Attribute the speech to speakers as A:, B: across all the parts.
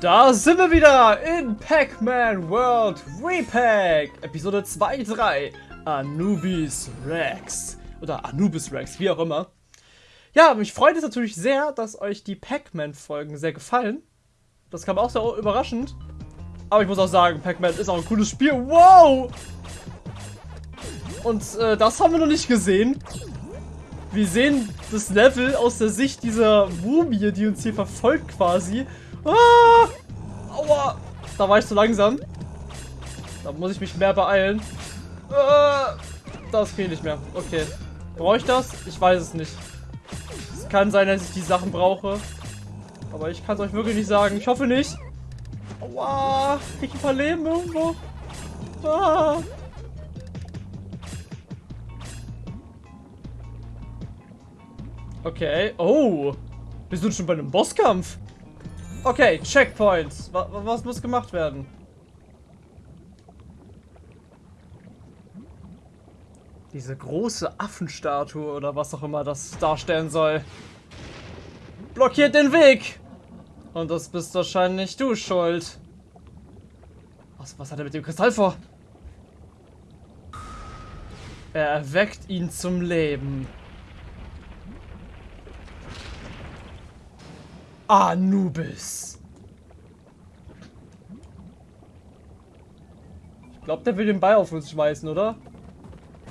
A: Da sind wir wieder in Pac-Man World Repack, Episode 2.3, Anubis Rex. Oder Anubis Rex, wie auch immer. Ja, mich freut es natürlich sehr, dass euch die Pac-Man-Folgen sehr gefallen. Das kam auch sehr überraschend. Aber ich muss auch sagen, Pac-Man ist auch ein cooles Spiel. Wow! Und äh, das haben wir noch nicht gesehen. Wir sehen das Level aus der Sicht dieser Mumie, die uns hier verfolgt quasi. Ah! Aua! Da war ich zu langsam. Da muss ich mich mehr beeilen. Ah! Das geht nicht mehr. Okay. Brauche ich das? Ich weiß es nicht. Es kann sein, dass ich die Sachen brauche. Aber ich kann es euch wirklich nicht sagen. Ich hoffe nicht. Aua! Krieg ich ein paar Leben irgendwo? Ah! Okay. Oh. Wir sind schon bei einem Bosskampf. Okay, Checkpoints. Was, was muss gemacht werden? Diese große Affenstatue oder was auch immer das darstellen soll. Blockiert den Weg! Und das bist wahrscheinlich du schuld. Was, was hat er mit dem Kristall vor? Er erweckt ihn zum Leben. Anubis. Ich glaube, der will den Ball auf uns schmeißen, oder?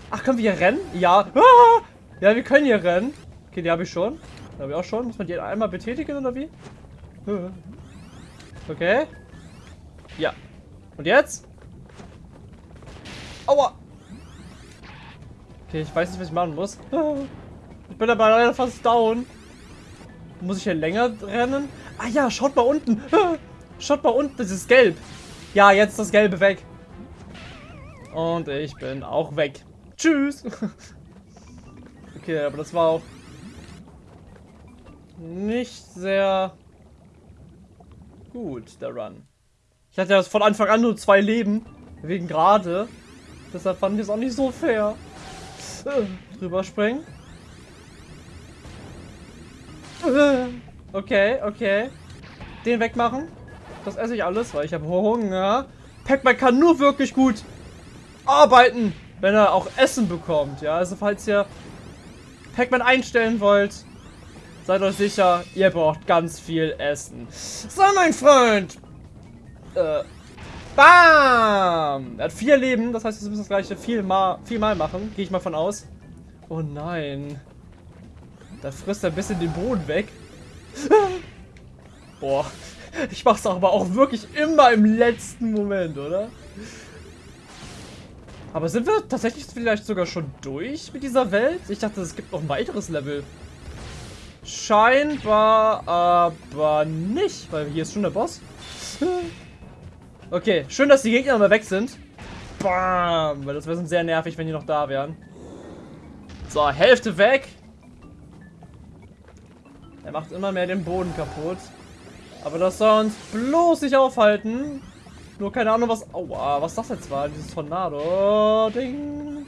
A: Ach, können wir hier rennen? Ja. Ah! Ja, wir können hier rennen. Okay, die habe ich schon. Die habe ich auch schon. Muss man die einmal betätigen, oder wie? Okay. Ja. Und jetzt? Aua. Okay, ich weiß nicht, was ich machen muss. Ich bin aber leider fast down. Muss ich hier länger rennen? Ah ja, schaut mal unten. Schaut mal unten, das ist gelb. Ja, jetzt das Gelbe weg. Und ich bin auch weg. Tschüss. Okay, aber das war auch nicht sehr gut, der Run. Ich hatte ja von Anfang an nur zwei Leben. Wegen gerade. Deshalb fand ich es auch nicht so fair. Drüber springen. Okay, okay. Den wegmachen. Das esse ich alles, weil ich habe Hunger. Pac-Man kann nur wirklich gut arbeiten, wenn er auch Essen bekommt. Ja, also falls ihr Pac-Man einstellen wollt, seid euch sicher, ihr braucht ganz viel Essen. So, mein Freund. Äh, bam! Er hat vier Leben, das heißt, wir müssen das gleiche viermal, viermal machen. Gehe ich mal von aus. Oh nein. Da frisst er ein bisschen den Boden weg. Boah. Ich mach's aber auch wirklich immer im letzten Moment, oder? Aber sind wir tatsächlich vielleicht sogar schon durch mit dieser Welt? Ich dachte, es gibt noch ein weiteres Level. Scheinbar aber nicht, weil hier ist schon der Boss. Okay, schön, dass die Gegner mal weg sind. Bam, weil das wäre sehr nervig, wenn die noch da wären. So, Hälfte weg. Er macht immer mehr den Boden kaputt. Aber das soll uns bloß nicht aufhalten. Nur keine Ahnung, was... Aua, was das jetzt war. Dieses Tornado-Ding.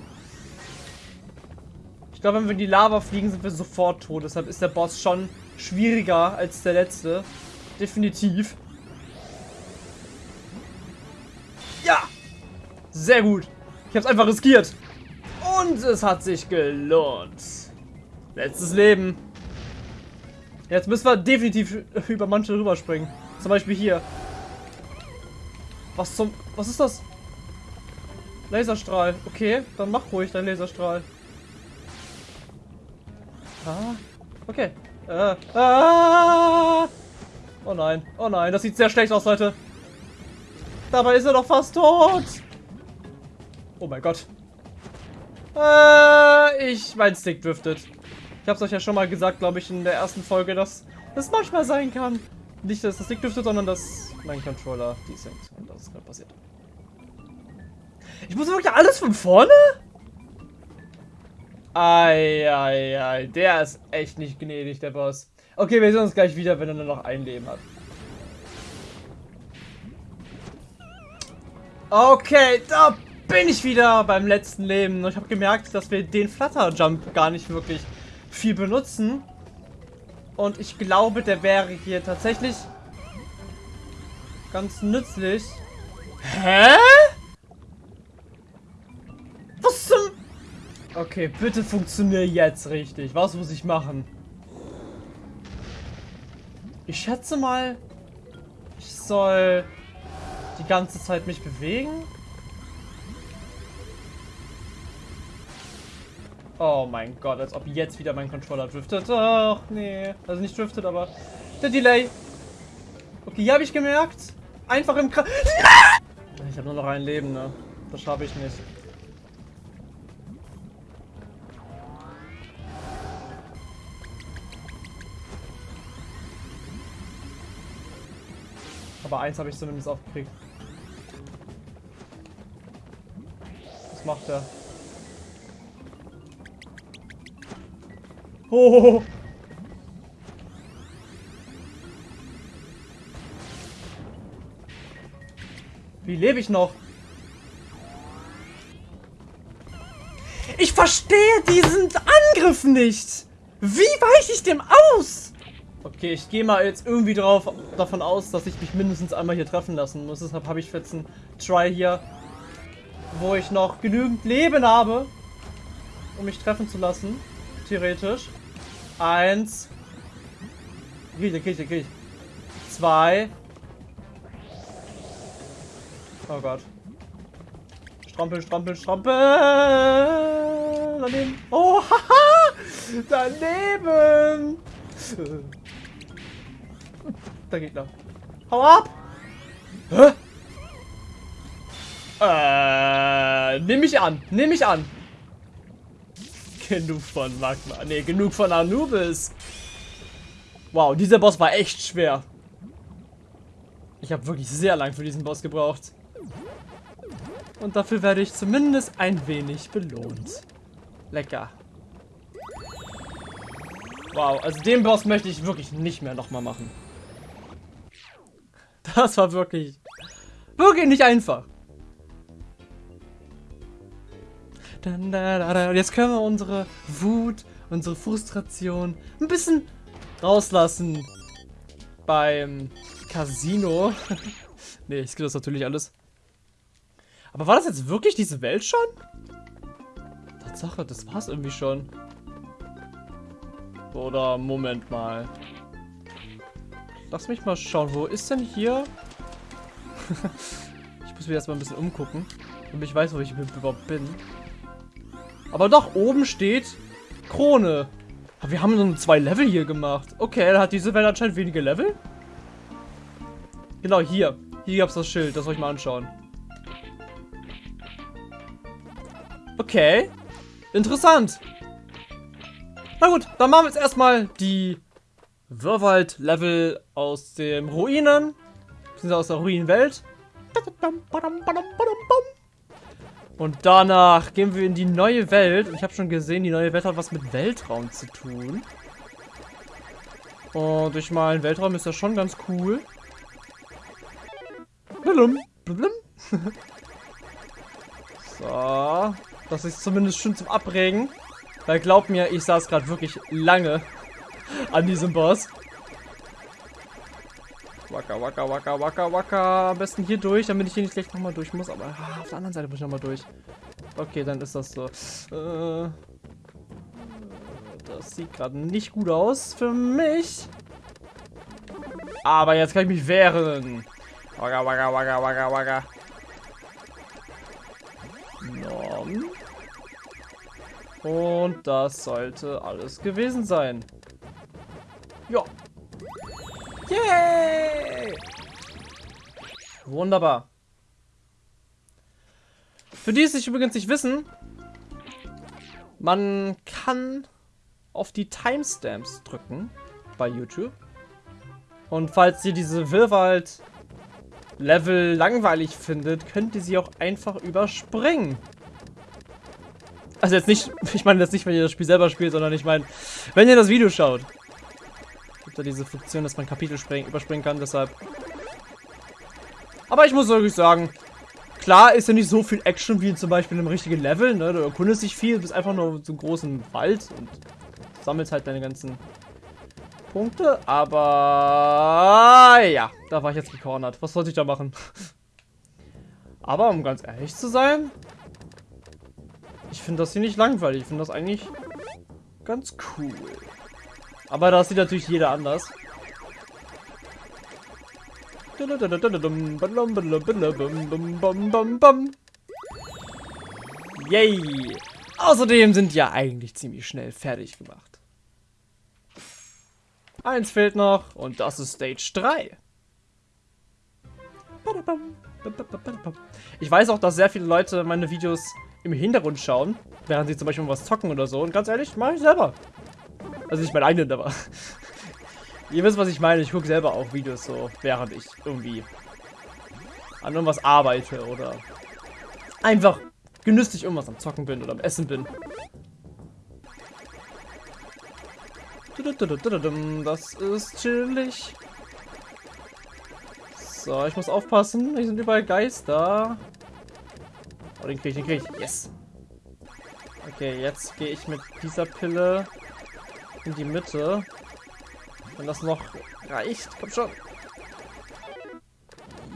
A: Ich glaube, wenn wir in die Lava fliegen, sind wir sofort tot. Deshalb ist der Boss schon schwieriger als der letzte. Definitiv. Ja! Sehr gut. Ich habe es einfach riskiert. Und es hat sich gelohnt. Letztes Leben. Jetzt müssen wir definitiv über manche rüberspringen. Zum Beispiel hier. Was zum... Was ist das? Laserstrahl. Okay, dann mach ruhig dein Laserstrahl. Ah, okay. Äh, ah. Oh nein, oh nein, das sieht sehr schlecht aus, Leute. Dabei ist er doch fast tot. Oh mein Gott. Äh, ich, mein Stick driftet. Ich habe es euch ja schon mal gesagt, glaube ich, in der ersten Folge, dass das manchmal sein kann. Nicht, dass das Stick driftet, sondern dass mein Controller desinkt. Und das ist gerade passiert. Ich muss wirklich alles von vorne? Eieiei, der ist echt nicht gnädig, der Boss. Okay, wir sehen uns gleich wieder, wenn er nur noch ein Leben hat. Okay, da bin ich wieder beim letzten Leben. Ich habe gemerkt, dass wir den Flutter-Jump gar nicht wirklich viel benutzen. Und ich glaube, der wäre hier tatsächlich ganz nützlich. Hä? Was zum... Okay, bitte funktioniere jetzt richtig. Was muss ich machen? Ich schätze mal, ich soll die ganze Zeit mich bewegen. Oh mein Gott, als ob jetzt wieder mein Controller driftet. Ach, nee. Also nicht driftet, aber der Delay. Okay, hier habe ich gemerkt. Einfach im Kreis. Ich habe nur noch ein Leben, ne? Das schaffe ich nicht. Aber eins habe ich zumindest aufgekriegt. Was macht er? Oh. Wie lebe ich noch? Ich verstehe diesen Angriff nicht. Wie weiche ich dem aus? Okay, ich gehe mal jetzt irgendwie drauf, davon aus, dass ich mich mindestens einmal hier treffen lassen muss. Deshalb habe ich jetzt einen Try hier, wo ich noch genügend Leben habe, um mich treffen zu lassen. Theoretisch. Eins. Krieg ich, krieg ich, krieg ich. Zwei. Oh Gott. Strampel, strampel, strampel. Daneben. Oh, haha. Daneben. Der Gegner. Hau ab. Hä? Äh, nimm mich an. Nimm mich an. Genug von Magma. Ne, genug von Anubis. Wow, dieser Boss war echt schwer. Ich habe wirklich sehr lang für diesen Boss gebraucht. Und dafür werde ich zumindest ein wenig belohnt. Lecker. Wow, also den Boss möchte ich wirklich nicht mehr nochmal machen. Das war wirklich, wirklich nicht einfach. Und jetzt können wir unsere Wut, unsere Frustration ein bisschen rauslassen beim Casino. ne, ich skippe das natürlich alles. Aber war das jetzt wirklich diese Welt schon? Tatsache, das war's irgendwie schon. Oder Moment mal. Lass mich mal schauen, wo ist denn hier? ich muss mich erstmal ein bisschen umgucken, damit ich weiß, wo ich überhaupt bin. Aber doch, oben steht Krone. Wir haben nur zwei Level hier gemacht. Okay, dann hat diese Welt anscheinend wenige Level. Genau, hier. Hier gab es das Schild. Das soll ich mal anschauen. Okay. Interessant. Na gut, dann machen wir jetzt erstmal die Wirrwald-Level aus dem Ruinen. Beziehungsweise aus der Ruinenwelt. Und danach gehen wir in die neue Welt. Ich habe schon gesehen, die neue Welt hat was mit Weltraum zu tun. Und ich meine, Weltraum ist ja schon ganz cool. Blum, blum. so. Das ist zumindest schön zum Abregen. Weil glaubt mir, ich saß gerade wirklich lange an diesem Boss. Waka, waka, waka, waka, waka. Am besten hier durch, damit ich hier nicht gleich nochmal durch muss. Aber ah, auf der anderen Seite muss ich nochmal durch. Okay, dann ist das so. Äh, das sieht gerade nicht gut aus für mich. Aber jetzt kann ich mich wehren. Waka, waka, waka, waka, waka. Nom. Und das sollte alles gewesen sein. Ja, Yay! Wunderbar. Für die es sich übrigens nicht wissen, man kann auf die Timestamps drücken bei YouTube. Und falls ihr diese Wirrwald Level langweilig findet, könnt ihr sie auch einfach überspringen. Also jetzt nicht, ich meine jetzt nicht, wenn ihr das Spiel selber spielt, sondern ich meine, wenn ihr das Video schaut da diese Funktion, dass man Kapitel überspringen kann, deshalb. Aber ich muss wirklich sagen, klar ist ja nicht so viel Action wie zum Beispiel in einem richtigen Level, ne? Du erkundest dich viel, bist einfach nur einen großen Wald und sammelst halt deine ganzen Punkte, aber ja, da war ich jetzt gecornert. Was sollte ich da machen? Aber um ganz ehrlich zu sein, ich finde das hier nicht langweilig. Ich finde das eigentlich ganz cool. Aber das sieht natürlich jeder anders. Yay! Außerdem sind ja eigentlich ziemlich schnell fertig gemacht. Eins fehlt noch und das ist Stage 3. Ich weiß auch, dass sehr viele Leute meine Videos im Hintergrund schauen, während sie zum Beispiel was zocken oder so. Und ganz ehrlich, mache ich selber. Also nicht mein eigenen, aber... Ihr wisst, was ich meine. Ich gucke selber auch Videos so, während ich irgendwie an irgendwas arbeite oder einfach genüsslich irgendwas am Zocken bin oder am Essen bin. Das ist chillig. So, ich muss aufpassen. Hier sind überall Geister. Oh, den krieg ich, den krieg ich. Yes. Okay, jetzt gehe ich mit dieser Pille in die Mitte. Wenn das noch reicht. Komm schon.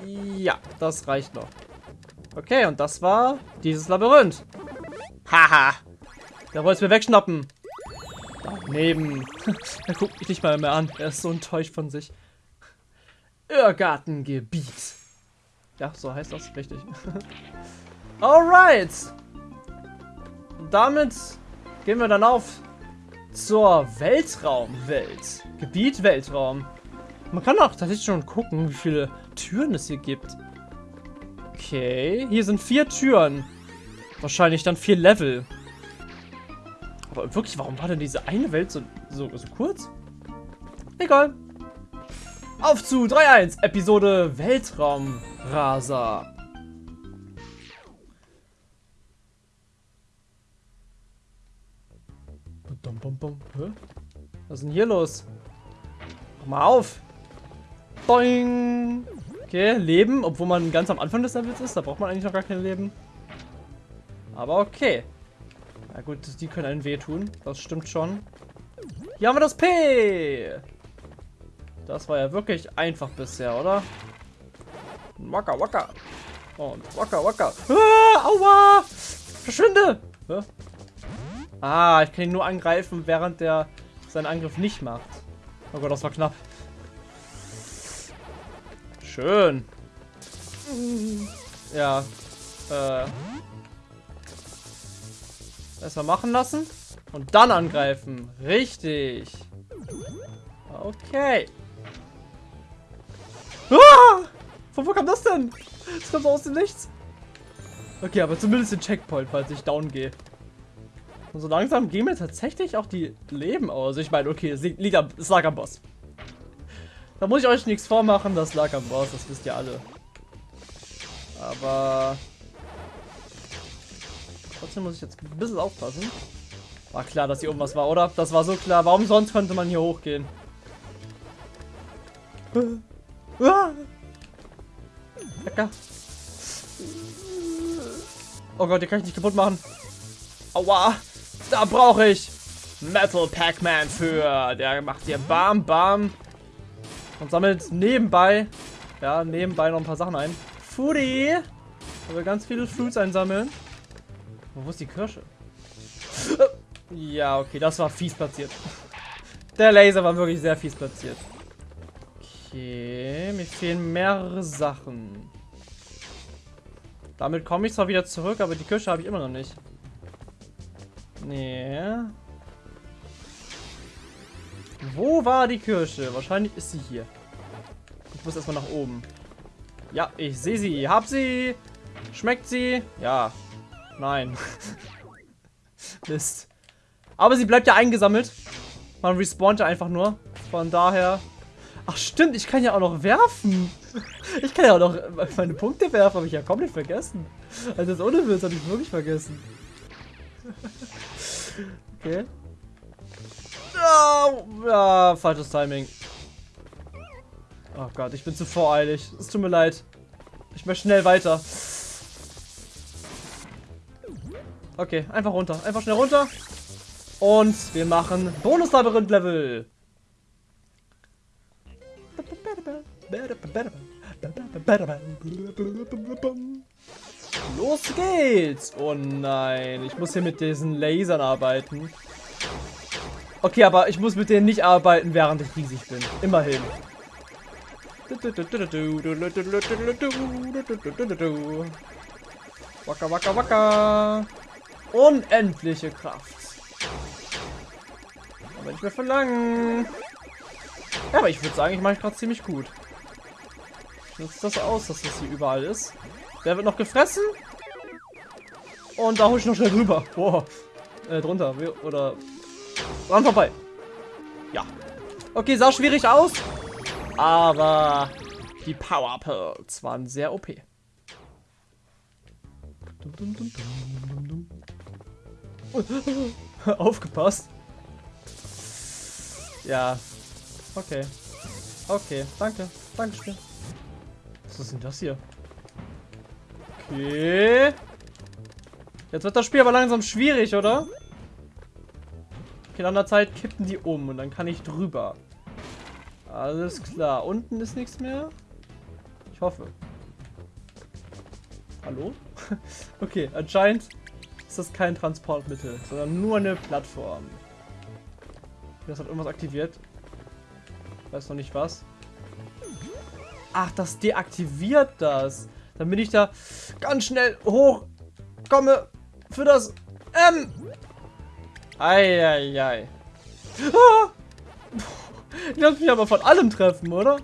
A: Ja, das reicht noch. Okay, und das war dieses Labyrinth. Haha. Der wollte es mir wegschnappen. Daneben. er guckt mich nicht mal mehr an. Er ist so enttäuscht von sich. Irrgartengebiet. Ja, so heißt das. Richtig. Alright. Damit gehen wir dann auf zur Weltraumwelt. Gebiet Weltraum. Man kann auch tatsächlich schon gucken, wie viele Türen es hier gibt. Okay, hier sind vier Türen. Wahrscheinlich dann vier Level. Aber wirklich, warum war denn diese eine Welt so, so, so kurz? Egal. Auf zu 3.1, Episode Weltraumraser. Was ist denn hier los? Mach mal auf. Boing. Okay, Leben, obwohl man ganz am Anfang des Levels ist. Da braucht man eigentlich noch gar kein Leben. Aber okay. Na gut, die können einen wehtun. Das stimmt schon. Hier haben wir das P. Das war ja wirklich einfach bisher, oder? Wacker, wacker. Und wacker, wacker. Ah, aua! Verschwinde! Hä? Ah, ich kann ihn nur angreifen, während der seinen Angriff nicht macht. Oh Gott, das war knapp. Schön. Ja. Äh. Erstmal machen lassen. Und dann angreifen. Richtig. Okay. Ah! Von wo kam das denn? Das kommt aus dem Nichts. Okay, aber zumindest den Checkpoint, falls ich down gehe. Und so langsam gehen mir tatsächlich auch die Leben aus. Ich meine, okay, es, liegt am, es lag am Boss. Da muss ich euch nichts vormachen, das lag am Boss, das wisst ihr alle. Aber... Trotzdem muss ich jetzt ein bisschen aufpassen. War klar, dass hier oben was war, oder? Das war so klar. Warum sonst könnte man hier hochgehen? Lecker. Oh Gott, den kann ich nicht kaputt machen. Aua. Da brauche ich Metal Pac-Man für. Der macht hier Bam, Bam. Und sammelt nebenbei, ja, nebenbei noch ein paar Sachen ein. Foodie. Wir ganz viele Fruits einsammeln. wo ist die Kirsche? Ja, okay, das war fies platziert. Der Laser war wirklich sehr fies platziert. Okay, mir fehlen mehrere Sachen. Damit komme ich zwar wieder zurück, aber die Kirsche habe ich immer noch nicht. Nee. Wo war die Kirsche? Wahrscheinlich ist sie hier. Ich muss erstmal nach oben. Ja, ich sehe sie. Hab sie. Schmeckt sie? Ja. Nein. Mist. Aber sie bleibt ja eingesammelt. Man respawnt ja einfach nur. Von daher... Ach stimmt, ich kann ja auch noch werfen. Ich kann ja auch noch meine Punkte werfen, habe ich ja komplett vergessen. Also das ohne Witz habe ich wirklich vergessen. Okay. Oh, ja, falsches Timing. Oh Gott, ich bin zu voreilig. Es tut mir leid. Ich möchte schnell weiter. Okay, einfach runter. Einfach schnell runter. Und wir machen Bonus-Labyrinth-Level. Los geht's! Oh nein, ich muss hier mit diesen Lasern arbeiten. Okay, aber ich muss mit denen nicht arbeiten, während ich riesig bin. Immerhin. Waka waka waka. Unendliche Kraft. Aber nicht mehr verlangen. Ja, aber ich würde sagen, ich mache gerade ziemlich gut. Nutzt das aus, dass das hier überall ist. Der wird noch gefressen. Und da hole ich noch schnell drüber. Boah. Äh, drunter. Oder dran vorbei. Ja. Okay, sah schwierig aus. Aber die Power Pearls waren sehr OP. Aufgepasst. Ja. Okay. Okay, danke. Dankeschön. Was ist denn das hier? Okay. Jetzt wird das Spiel aber langsam schwierig, oder? Okay, nach einer Zeit kippen die um und dann kann ich drüber. Alles klar. Unten ist nichts mehr. Ich hoffe. Hallo? okay, anscheinend ist das kein Transportmittel, sondern nur eine Plattform. Das hat irgendwas aktiviert. Weiß noch nicht was. Ach, das deaktiviert das. Bin ich da ganz schnell hoch komme für das M. Eieiei. Ah! Ich lasse mich aber von allem treffen, oder?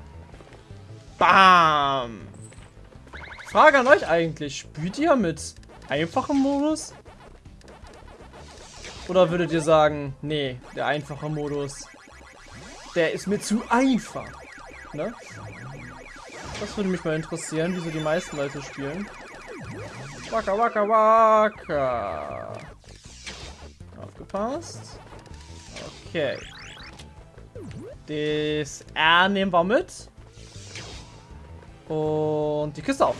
A: Bam. Frage an euch eigentlich. Spielt ihr mit einfachem Modus? Oder würdet ihr sagen, nee, der einfache Modus, der ist mir zu einfach. Ne? Das würde mich mal interessieren, wieso die meisten Leute spielen. Waka waka waka. Aufgepasst. Okay. Das R nehmen wir mit. Und die Kiste auf.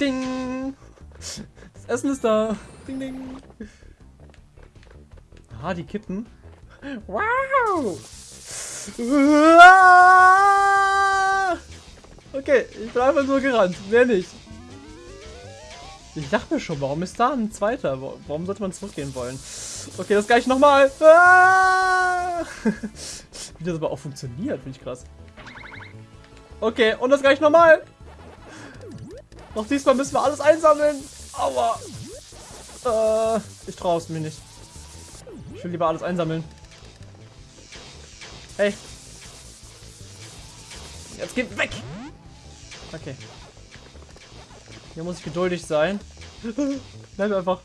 A: Ding. Das Essen ist da. Ding, ding. Ah, die kippen. Wow. Okay, ich bin einfach nur gerannt. Mehr nicht. Ich dachte mir schon, warum ist da ein zweiter? Warum sollte man zurückgehen wollen? Okay, das gleich nochmal. Ah! Wie das aber auch funktioniert, finde ich krass. Okay, und das gleich nochmal. Noch diesmal müssen wir alles einsammeln. Aua. Äh, ich traue es mir nicht. Ich will lieber alles einsammeln. Hey. Jetzt geht weg. Okay. Hier muss ich geduldig sein. Bleib einfach.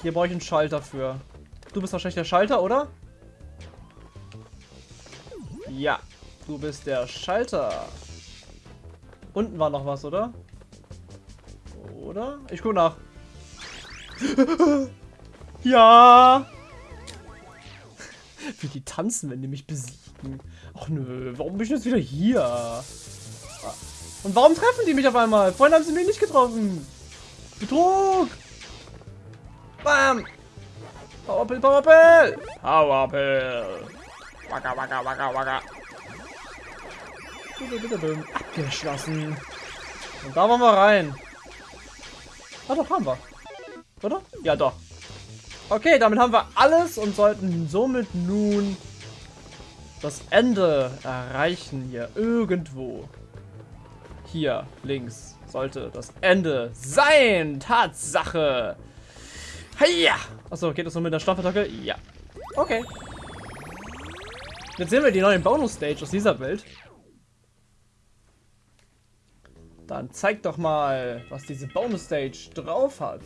A: Hier brauche ich einen Schalter für. Du bist wahrscheinlich der Schalter, oder? Ja. Du bist der Schalter. Unten war noch was, oder? Oder? Ich gucke nach. ja! Wie die tanzen, wenn die mich besiegen. Ach nö, warum bin ich jetzt wieder hier? Und warum treffen die mich auf einmal? Vorhin haben sie mich nicht getroffen. Betrug. Bam. Powerpill, Powerpill. Powerpill. Waka, waka, waka, waka. Abgeschlossen. Und da wollen wir rein. Ah, doch, haben wir. Oder? Ja, doch. Okay, damit haben wir alles und sollten somit nun das Ende erreichen hier irgendwo. Hier links sollte das Ende sein. Tatsache. Heia. Achso, geht das nur mit der Stoffattacke? Ja. Okay. Jetzt sehen wir die neuen Bonus-Stage aus dieser Welt. Dann zeig doch mal, was diese Bonus-Stage drauf hat.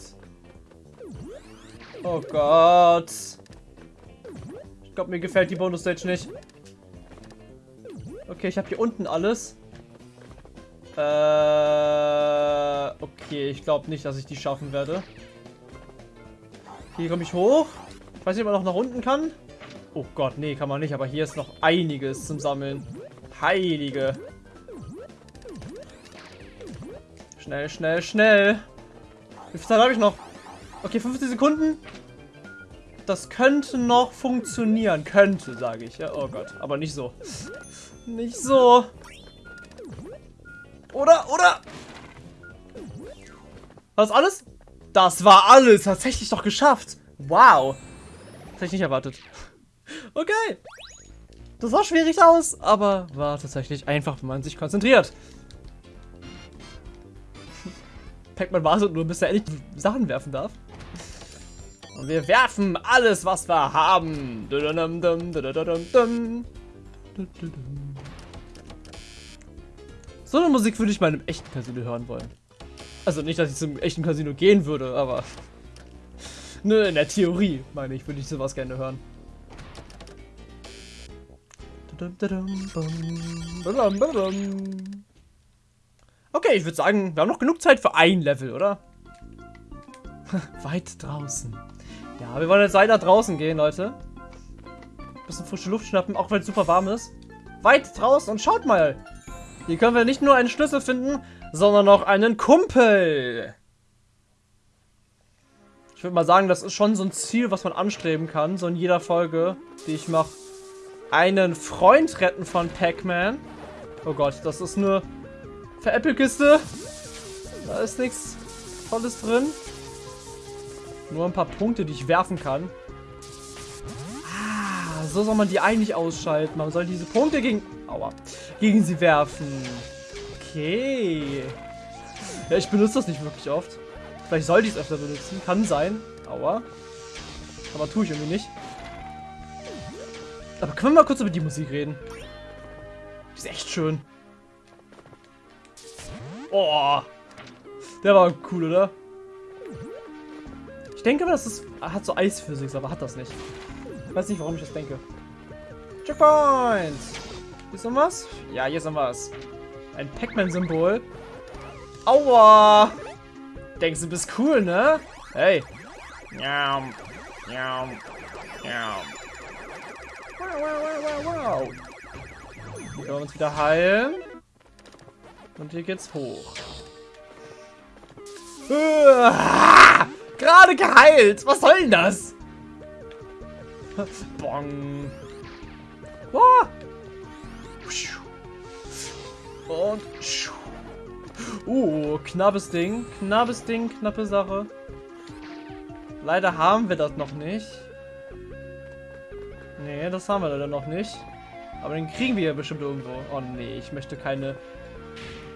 A: Oh Gott. Ich glaube, mir gefällt die Bonus-Stage nicht. Okay, ich habe hier unten alles. Äh, okay, ich glaube nicht, dass ich die schaffen werde. Hier komme ich hoch. Ich weiß nicht, ob man noch nach unten kann. Oh Gott, nee, kann man nicht. Aber hier ist noch einiges zum Sammeln. Heilige. Schnell, schnell, schnell. Wie viel Zeit habe ich noch? Okay, 50 Sekunden. Das könnte noch funktionieren. Könnte, sage ich. Ja, oh Gott, aber nicht so. Nicht so. Oder, oder? Was alles? Das war alles. Tatsächlich doch geschafft. Wow. Das hätte ich nicht erwartet. Okay. Das sah schwierig aus, aber war tatsächlich einfach, wenn man sich konzentriert. Pac-Man wartet nur, bis er endlich Sachen werfen darf. Und wir werfen alles, was wir haben. So eine Musik würde ich mal in einem echten Casino hören wollen. Also nicht, dass ich zum echten Casino gehen würde, aber... Nö, in der Theorie, meine ich, würde ich sowas gerne hören. Okay, ich würde sagen, wir haben noch genug Zeit für ein Level, oder? Weit draußen. Ja, wir wollen jetzt weiter draußen gehen, Leute. Bisschen frische Luft schnappen, auch wenn es super warm ist. Weit draußen und schaut mal. Hier können wir nicht nur einen Schlüssel finden, sondern auch einen Kumpel. Ich würde mal sagen, das ist schon so ein Ziel, was man anstreben kann. So in jeder Folge, die ich mache. Einen Freund retten von Pac-Man. Oh Gott, das ist eine Veräppelkiste. Da ist nichts Tolles drin. Nur ein paar Punkte, die ich werfen kann. Ah, so soll man die eigentlich ausschalten. Man soll diese Punkte gegen... Aua. Gegen sie werfen. Okay. Ja, ich benutze das nicht wirklich oft. Vielleicht sollte ich es öfter benutzen. Kann sein. Aua. Aber tue ich irgendwie nicht. Aber können wir mal kurz über die Musik reden? Die ist echt schön. Oh. Der war cool, oder? Ich denke aber, das ist, hat so Eisphysik, aber hat das nicht. Ich weiß nicht, warum ich das denke. Checkpoint! Hier ist noch was? Ja, hier ist noch was. Ein Pac-Man-Symbol. Aua! Denkst du, bist cool, ne? Hey. Wow, wow, wow. Wow, wow, wow, wow. Hier können wir uns wieder heilen. Und hier geht's hoch. Gerade geheilt. Was soll denn das? Bong. Oh. Und. Uh, knappes Ding. Knappes Ding, knappe Sache. Leider haben wir das noch nicht. Nee, das haben wir leider noch nicht. Aber den kriegen wir ja bestimmt irgendwo. Oh nee, ich möchte keine...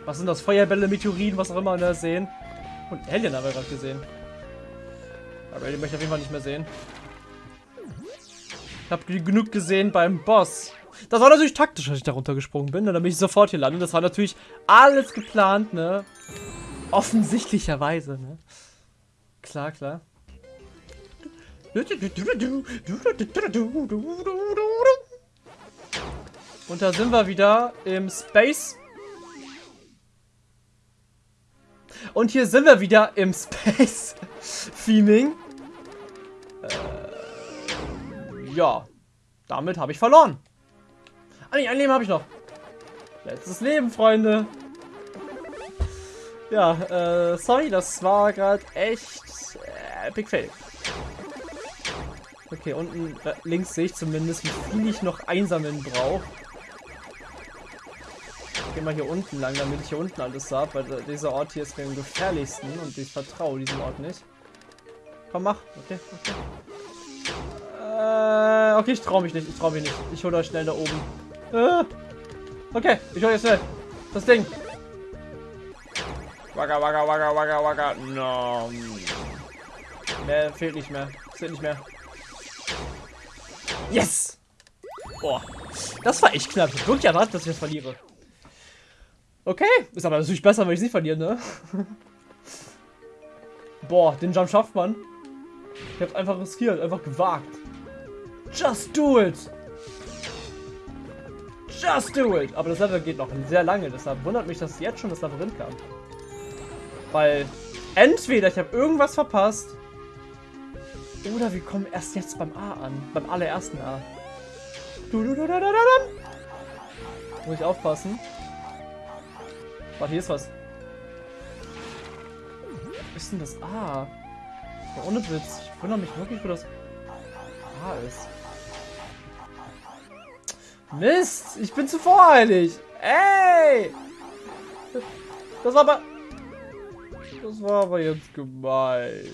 A: Was sind das? Feuerbälle, Meteoriten, was auch immer da sehen. Und Alien haben wir gerade gesehen. Aber Alien möchte ich auf jeden Fall nicht mehr sehen. Ich habe genug gesehen beim Boss. Das war natürlich taktisch, dass ich da runtergesprungen bin. Und dann bin ich sofort hier landen. Das war natürlich alles geplant, ne? Offensichtlicherweise, ne? Klar, klar. Und da sind wir wieder im Space. Und hier sind wir wieder im Space Theming. Äh, ja. Damit habe ich verloren. Ah, nee, ein Leben habe ich noch. Letztes Leben, Freunde. Ja, äh, sorry, das war gerade echt äh, Epic Fail. Okay, unten links sehe ich zumindest, wie viel ich noch einsammeln brauche. Ich gehe mal hier unten lang, damit ich hier unten alles habe, weil dieser Ort hier ist mir am gefährlichsten und ich vertraue diesem Ort nicht. Komm, mach. Okay, okay. Äh, okay, ich traue mich nicht. Ich traue mich nicht. Ich hole euch schnell da oben. Äh, okay, ich hole jetzt schnell. Das Ding. Wagga, wagga, wagga, wagga, wagga. No. Mehr fehlt nicht mehr. Fehlt nicht mehr. Yes! Boah. Das war echt knapp. Ich wirklich erwartet, dass ich das verliere. Okay. Ist aber natürlich besser, wenn ich nicht verliere, ne? Boah, den Jump schafft man. Ich hab's einfach riskiert, einfach gewagt. Just do it! Just do it! Aber das Level geht noch sehr lange, deshalb wundert mich, dass jetzt schon das Labyrinth kam. Weil entweder ich habe irgendwas verpasst oder wir kommen erst jetzt beim A an. Beim allerersten A. Du, du, du, da, da, da, Muss ich aufpassen. Warte, hier ist was. Was ist denn das A? Ja, ohne Witz. Ich wundere mich wirklich, wo das A ist. Mist, ich bin zu voreilig. Ey! Das war aber... Das war aber jetzt gemein.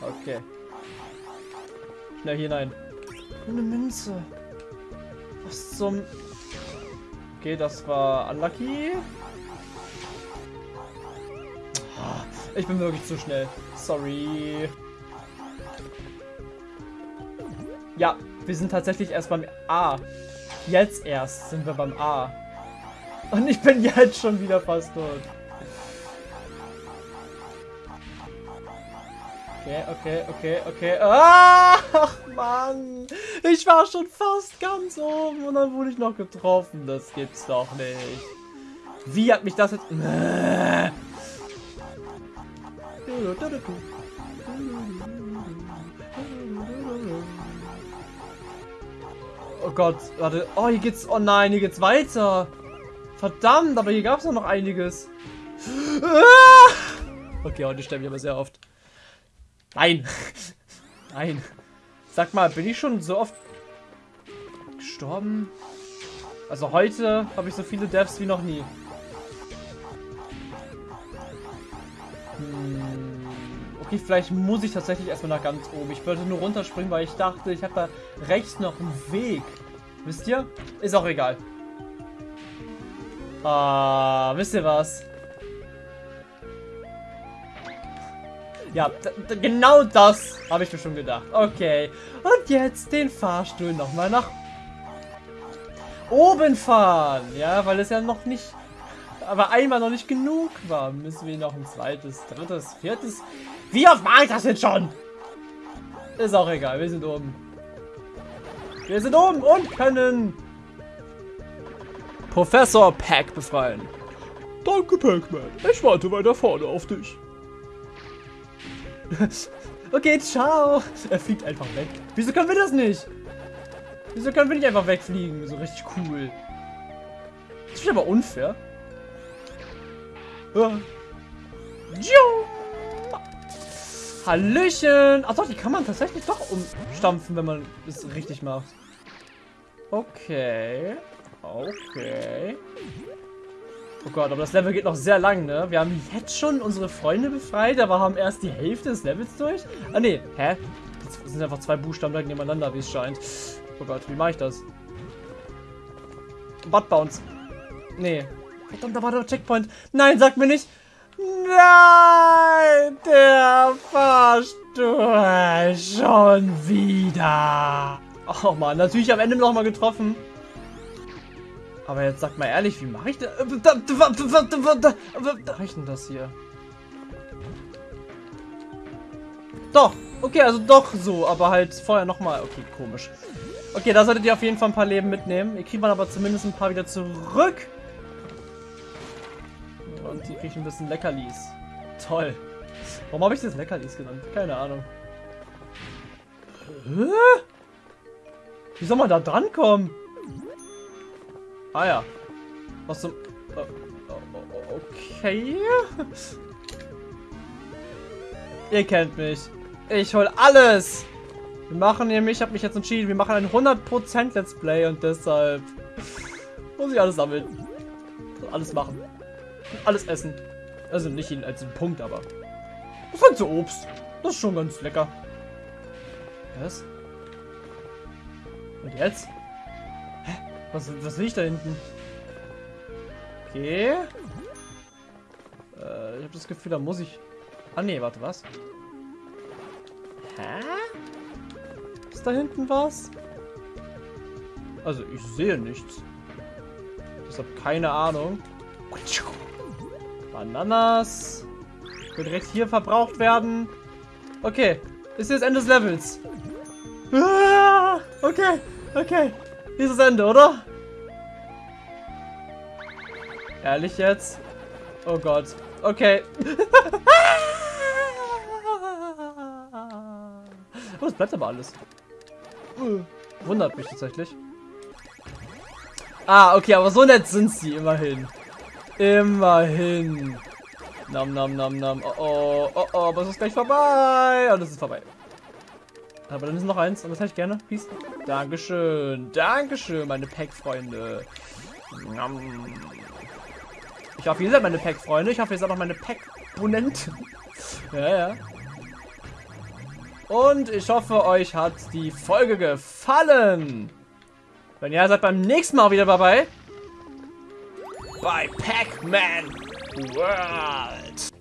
A: Okay. Schnell hier hinein. Eine Münze. Was zum... Okay, das war unlucky. Ich bin wirklich zu schnell. Sorry. Ja, wir sind tatsächlich erst beim A. Jetzt erst sind wir beim A. Und ich bin jetzt schon wieder fast tot. Okay, okay, okay, okay. Ach, Mann. Ich war schon fast ganz oben und dann wurde ich noch getroffen. Das gibt's doch nicht. Wie hat mich das jetzt... Oh Gott, warte. Oh, hier geht's... Oh nein, hier geht's weiter. Verdammt, aber hier gab's noch einiges. Okay, heute sterbe ich aber sehr oft. Nein. Nein. Sag mal, bin ich schon so oft gestorben? Also heute habe ich so viele Deaths wie noch nie. Okay, vielleicht muss ich tatsächlich erstmal nach ganz oben. Ich wollte nur runterspringen, weil ich dachte, ich habe da rechts noch einen Weg. Wisst ihr? Ist auch egal. Ah, wisst ihr was? Ja, genau das habe ich mir schon gedacht. Okay. Und jetzt den Fahrstuhl nochmal nach oben fahren. Ja, weil es ja noch nicht... Aber einmal noch nicht genug war. Müssen wir noch ein zweites, drittes, viertes... Wie oft mache ich das jetzt schon? Ist auch egal, wir sind oben. Wir sind oben und können Professor Pack befreien. Danke, Pac-Man. Ich warte weiter vorne auf dich. okay, ciao. Er fliegt einfach weg. Wieso können wir das nicht? Wieso können wir nicht einfach wegfliegen? So richtig cool. Das ist aber unfair. Hallöchen. Ach doch, die kann man tatsächlich doch umstampfen, wenn man es richtig macht. Okay. Okay. Oh Gott, aber das Level geht noch sehr lang, ne? Wir haben jetzt schon unsere Freunde befreit, aber haben erst die Hälfte des Levels durch? Ah, ne. Hä? Das sind einfach zwei Buchstaben nebeneinander, wie es scheint. Oh Gott, wie mache ich das? Butt Bounce. Nee. Verdammt, da war der Checkpoint. Nein, sag mir nicht. Nein, der Fahrstuhl schon wieder. Oh Mann, natürlich am Ende noch mal getroffen. Aber jetzt sag mal ehrlich, wie mache ich das? Wie mache ich denn das hier? Doch, okay, also doch so, aber halt vorher nochmal. Okay, komisch. Okay, da solltet ihr auf jeden Fall ein paar Leben mitnehmen. Ihr kriegt man aber zumindest ein paar wieder zurück. Und die kriegen ein bisschen Leckerlis. Toll. Warum habe ich das Leckerlis genannt? Keine Ahnung. Hä? Wie soll man da drankommen? Ah ja. Was zum... Okay. Ihr kennt mich. Ich hol alles. Wir machen nämlich, ich habe mich jetzt entschieden, wir machen ein 100% Let's Play und deshalb muss ich alles sammeln. Alles machen. Alles essen. Also nicht in, als Punkt, aber. Halt so Obst. Das ist schon ganz lecker. Was? Und jetzt? Was, was will ich da hinten? Okay. Äh, ich habe das Gefühl, da muss ich... Ah, nee, warte, was? Hä? Ist da hinten was? Also, ich sehe nichts. Ich habe keine Ahnung. Bananas. Wird direkt hier verbraucht werden. Okay. Ist jetzt Ende des Levels. Ah, okay, okay. Dieses Ende, oder? Ehrlich jetzt? Oh Gott. Okay. oh, es bleibt aber alles. Wundert mich tatsächlich. Ah, okay, aber so nett sind sie immerhin. Immerhin. Nam, nam, nam, nam. Oh, oh, oh, oh, aber es ist gleich vorbei. Und es ist vorbei. Aber dann ist noch eins und das hätte ich gerne. Peace. Dankeschön. Dankeschön, meine Pack-Freunde. Ich hoffe, ihr seid meine Pack-Freunde. Ich hoffe, ihr seid auch meine Pack-Bonenten. ja, ja. Und ich hoffe, euch hat die Folge gefallen. Wenn ja, seid beim nächsten Mal wieder dabei. Bei Pac-Man World.